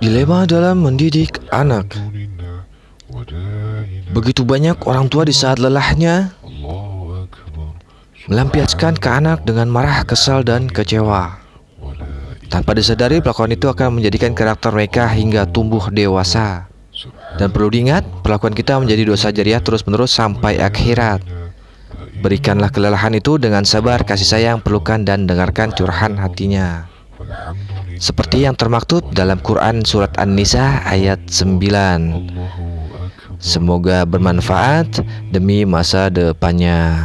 Dilema dalam mendidik anak. Begitu banyak orang tua di saat lelahnya Melampiaskan ke anak dengan marah, kesal, dan kecewa. Tanpa disadari pelakuan itu akan menjadikan karakter mereka hingga tumbuh dewasa. Dan perlu diingat, perlakuan kita menjadi dosa jariah terus-menerus sampai akhirat. Berikanlah kelelahan itu dengan sabar, kasih sayang, pelukan, dan dengarkan curahan hatinya seperti yang termaktub dalam Quran Surat An-Nisa ayat 9 Semoga bermanfaat demi masa depannya